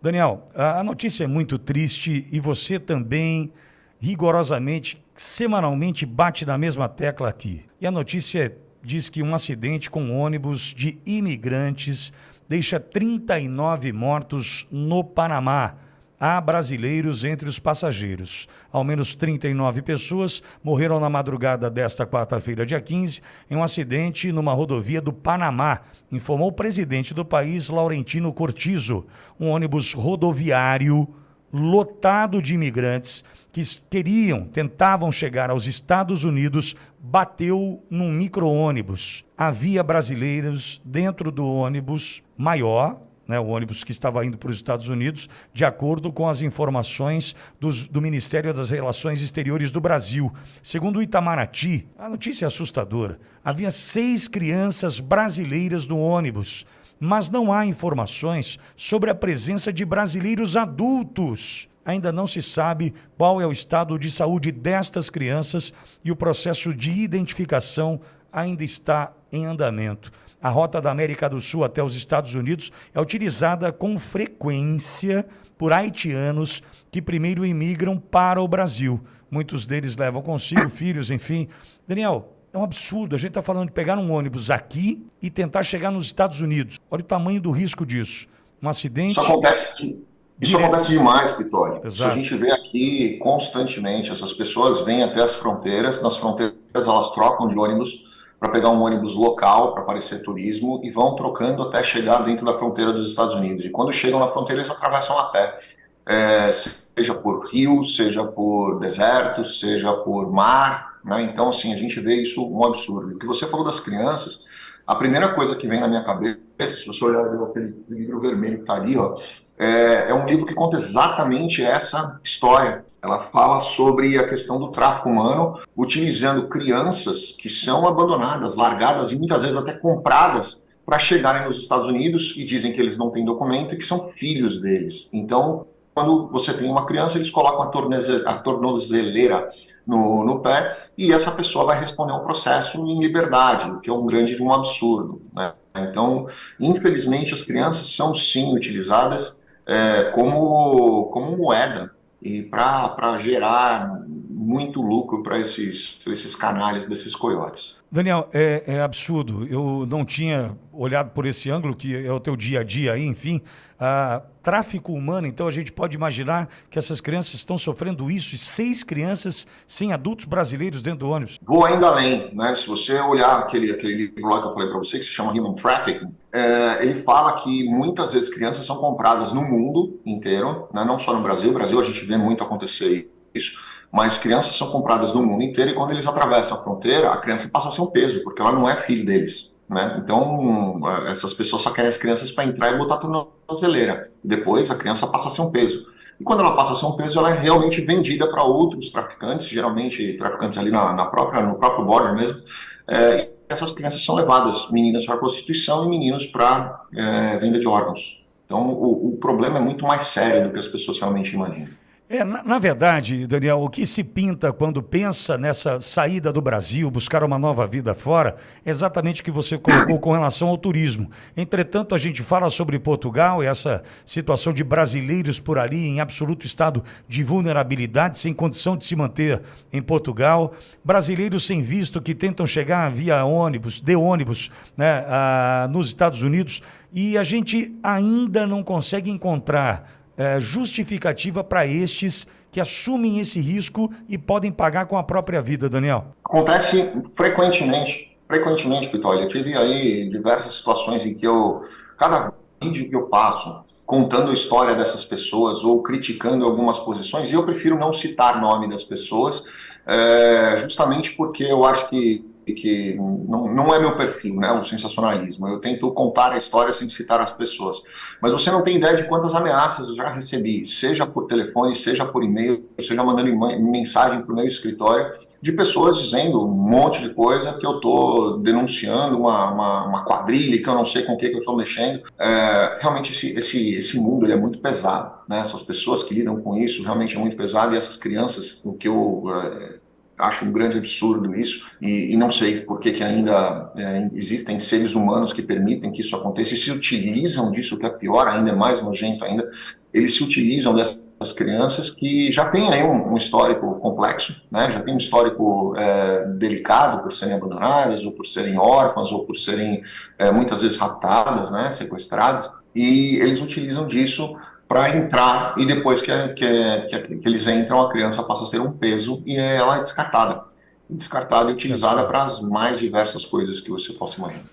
Daniel, a notícia é muito triste e você também, rigorosamente, semanalmente, bate na mesma tecla aqui. E a notícia diz que um acidente com um ônibus de imigrantes deixa 39 mortos no Panamá há brasileiros entre os passageiros. Ao menos 39 pessoas morreram na madrugada desta quarta-feira, dia 15, em um acidente numa rodovia do Panamá, informou o presidente do país, Laurentino Cortizo. Um ônibus rodoviário lotado de imigrantes que queriam, tentavam chegar aos Estados Unidos, bateu num micro-ônibus. Havia brasileiros dentro do ônibus maior, né, o ônibus que estava indo para os Estados Unidos, de acordo com as informações dos, do Ministério das Relações Exteriores do Brasil. Segundo o Itamaraty, a notícia é assustadora. Havia seis crianças brasileiras no ônibus, mas não há informações sobre a presença de brasileiros adultos. Ainda não se sabe qual é o estado de saúde destas crianças e o processo de identificação ainda está em andamento a rota da América do Sul até os Estados Unidos é utilizada com frequência por haitianos que primeiro imigram para o Brasil. Muitos deles levam consigo filhos, enfim. Daniel, é um absurdo. A gente está falando de pegar um ônibus aqui e tentar chegar nos Estados Unidos. Olha o tamanho do risco disso. Um acidente. Isso acontece, isso acontece demais, Pitório. Isso a gente vê aqui constantemente. Essas pessoas vêm até as fronteiras, nas fronteiras elas trocam de ônibus para pegar um ônibus local para parecer turismo e vão trocando até chegar dentro da fronteira dos Estados Unidos. E quando chegam na fronteira, eles atravessam a pé, é, seja por rio, seja por deserto, seja por mar. Né? Então, assim, a gente vê isso um absurdo. O que você falou das crianças, a primeira coisa que vem na minha cabeça, se você olhar aquele livro vermelho que está ali, ó, é, é um livro que conta exatamente essa história ela fala sobre a questão do tráfico humano, utilizando crianças que são abandonadas, largadas e muitas vezes até compradas para chegarem nos Estados Unidos e dizem que eles não têm documento e que são filhos deles. Então, quando você tem uma criança, eles colocam a, tornozeleira no, no, pé e essa pessoa vai responder ao processo em liberdade, o que é um grande um absurdo. Né? Então, infelizmente, as crianças são sim utilizadas é, como, como moeda e para gerar muito lucro para esses, esses canalhas desses coiotes. Daniel, é, é, absurdo. Eu não tinha olhado por esse ângulo, que é o teu dia a dia aí, enfim. Ah, tráfico humano, então a gente pode imaginar que essas crianças estão sofrendo isso, e seis crianças sem adultos brasileiros dentro do ônibus. Vou ainda além, né? Se você olhar aquele, aquele livro lá que eu falei para você, que se chama Human Trafficking, é, ele fala que muitas vezes crianças são compradas no mundo inteiro, né? não só no Brasil. No Brasil a gente vê muito acontecer isso mas crianças são compradas no mundo inteiro e quando eles atravessam a fronteira, a criança passa a ser um peso, porque ela não é filho deles. Né? Então, essas pessoas só querem as crianças para entrar e botar tudo na tornozeleira. Depois, a criança passa a ser um peso. E quando ela passa a ser um peso, ela é realmente vendida para outros traficantes, geralmente traficantes ali na, na, própria, no próprio border mesmo. É, essas crianças são levadas, meninas para prostituição e meninos para é, venda de órgãos. Então, o, o problema é muito mais sério do que as pessoas realmente imaginam. É, na, na, verdade, Daniel, o que se pinta quando pensa nessa saída do Brasil, buscar uma nova vida fora, é exatamente o que você colocou com relação ao turismo. Entretanto, a gente fala sobre Portugal e essa situação de brasileiros por ali em absoluto estado de vulnerabilidade, sem condição de se manter em Portugal, brasileiros sem visto que tentam chegar via ônibus, de ônibus, né, a, nos Estados Unidos, e a gente ainda não consegue encontrar é, justificativa para estes que assumem esse risco e podem pagar com a própria vida, Daniel? Acontece frequentemente, frequentemente, Pitoli. Eu tive aí diversas situações em que eu, cada vídeo que eu faço, contando a história dessas pessoas ou criticando algumas posições, e eu prefiro não citar nome das pessoas, é, justamente porque eu acho que que não, não é meu perfil, né, o sensacionalismo. Eu tento contar a história sem citar as pessoas. Mas você não tem ideia de quantas ameaças eu já recebi, seja por telefone, seja por e-mail, seja mandando mensagem para o meu escritório, de pessoas dizendo um monte de coisa que eu estou denunciando, uma, uma, uma, quadrilha que eu não sei com o que, que eu estou mexendo. É, realmente esse, esse, esse mundo ele é muito pesado. Né? Essas pessoas que lidam com isso realmente é muito pesado e essas crianças, o que eu... É, acho um grande absurdo isso, e, e não sei por que, ainda é, existem seres humanos que permitem que isso aconteça e se utilizam disso, que é pior ainda, é mais nojento ainda, eles se utilizam dessas crianças que já têm aí um, um histórico complexo, né? já tem um histórico é, delicado por serem abandonadas, ou por serem órfãs, ou por serem é, muitas vezes raptadas, né? sequestradas, e eles utilizam disso para entrar e depois que, que, que, que, eles entram, a criança passa a ser um peso e ela é descartada. Descartada e utilizada para as mais diversas coisas que você possa imaginar.